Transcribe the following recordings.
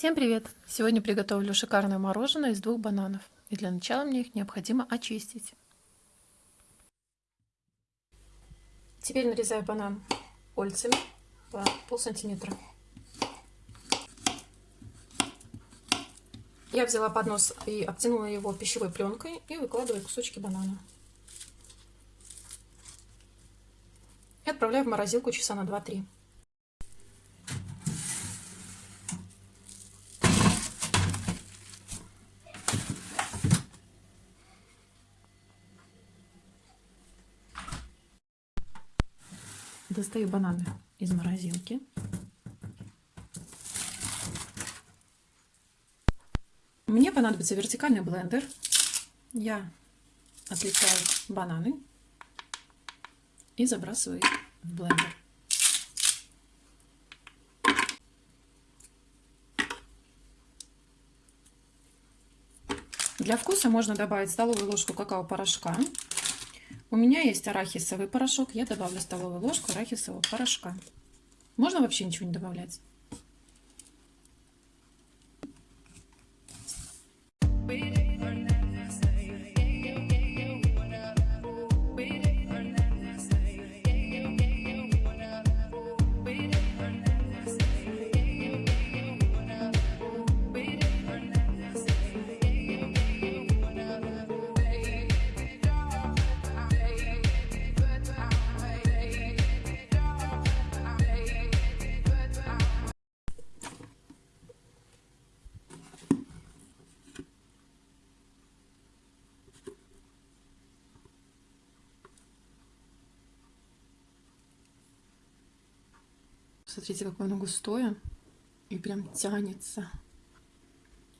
Всем привет! Сегодня приготовлю шикарное мороженое из двух бананов. И для начала мне их необходимо очистить. Теперь нарезаю банан кольцами по пол сантиметра. Я взяла поднос и обтянула его пищевой пленкой и выкладываю кусочки банана. И отправляю в морозилку часа на 2-3. Достаю бананы из морозилки. Мне понадобится вертикальный блендер. Я отлепляю бананы и забрасываю их в блендер. Для вкуса можно добавить столовую ложку какао-порошка у меня есть арахисовый порошок. Я добавлю столовую ложку арахисового порошка. Можно вообще ничего не добавлять. Смотрите, какое оно густое и прям тянется.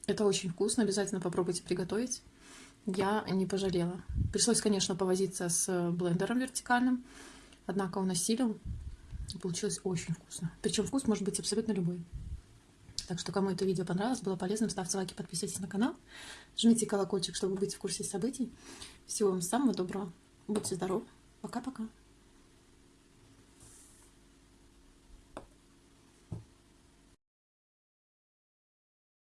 Это очень вкусно, обязательно попробуйте приготовить. Я не пожалела. Пришлось, конечно, повозиться с блендером вертикальным, однако он осилил. Получилось очень вкусно. Причем вкус может быть абсолютно любой. Так что, кому это видео понравилось, было полезным, ставьте лайки, подписывайтесь на канал, жмите колокольчик, чтобы быть в курсе событий. Всего вам самого доброго. Будьте здоровы. Пока-пока.